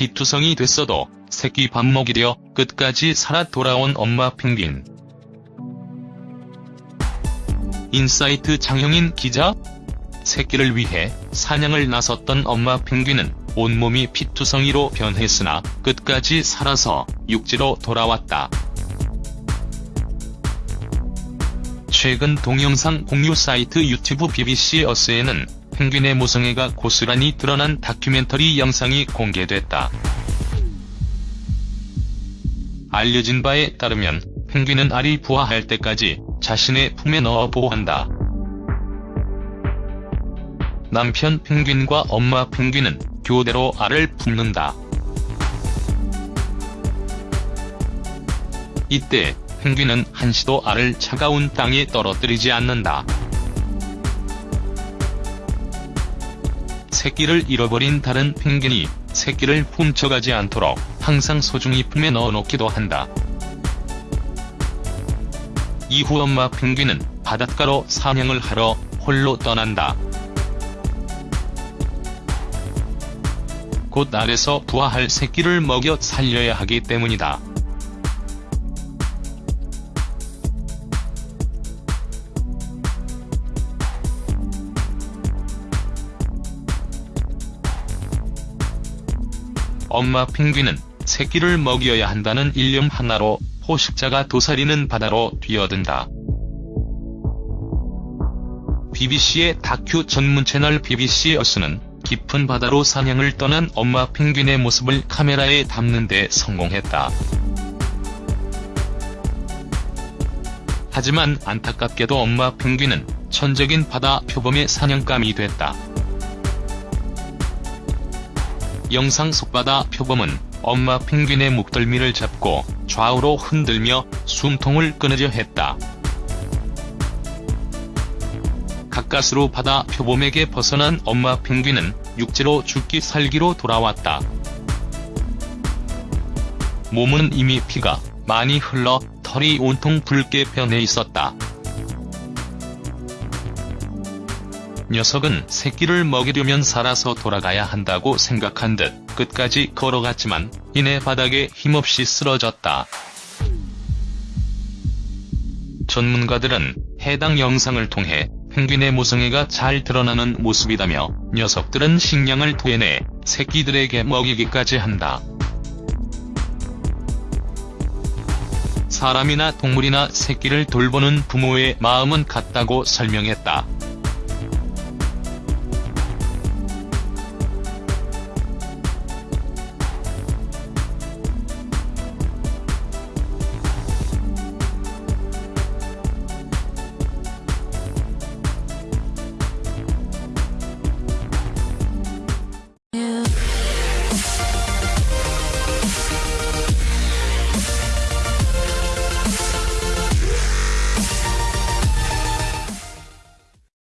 피투성이 됐어도 새끼 밥 먹이려 끝까지 살아 돌아온 엄마 펭귄. 인사이트 장형인 기자? 새끼를 위해 사냥을 나섰던 엄마 펭귄은 온몸이 피투성이로 변했으나 끝까지 살아서 육지로 돌아왔다. 최근 동영상 공유 사이트 유튜브 BBC Earth에는 펭귄의 모성애가 고스란히 드러난 다큐멘터리 영상이 공개됐다. 알려진 바에 따르면 펭귄은 알이 부화할 때까지 자신의 품에 넣어 보호한다. 남편 펭귄과 엄마 펭귄은 교대로 알을 품는다. 이때 펭귄은 한시도 알을 차가운 땅에 떨어뜨리지 않는다. 새끼를 잃어버린 다른 펭귄이 새끼를 훔쳐가지 않도록 항상 소중히 품에 넣어놓기도 한다. 이후 엄마 펭귄은 바닷가로 사냥을 하러 홀로 떠난다. 곧 알에서 부화할 새끼를 먹여 살려야 하기 때문이다. 엄마 펭귄은 새끼를 먹여야 한다는 일념 하나로 포식자가 도사리는 바다로 뛰어든다. BBC의 다큐 전문 채널 BBC 어스는 깊은 바다로 사냥을 떠난 엄마 펭귄의 모습을 카메라에 담는 데 성공했다. 하지만 안타깝게도 엄마 펭귄은 천적인 바다 표범의 사냥감이 됐다. 영상 속 바다 표범은 엄마 펭귄의 목덜미를 잡고 좌우로 흔들며 숨통을 끊으려 했다. 가까스로 바다 표범에게 벗어난 엄마 펭귄은 육지로 죽기 살기로 돌아왔다. 몸은 이미 피가 많이 흘러 털이 온통 붉게 변해 있었다. 녀석은 새끼를 먹이려면 살아서 돌아가야 한다고 생각한 듯 끝까지 걸어갔지만 이내 바닥에 힘없이 쓰러졌다. 전문가들은 해당 영상을 통해 펭귄의 모성애가 잘 드러나는 모습이다며 녀석들은 식량을 토해내 새끼들에게 먹이기까지 한다. 사람이나 동물이나 새끼를 돌보는 부모의 마음은 같다고 설명했다.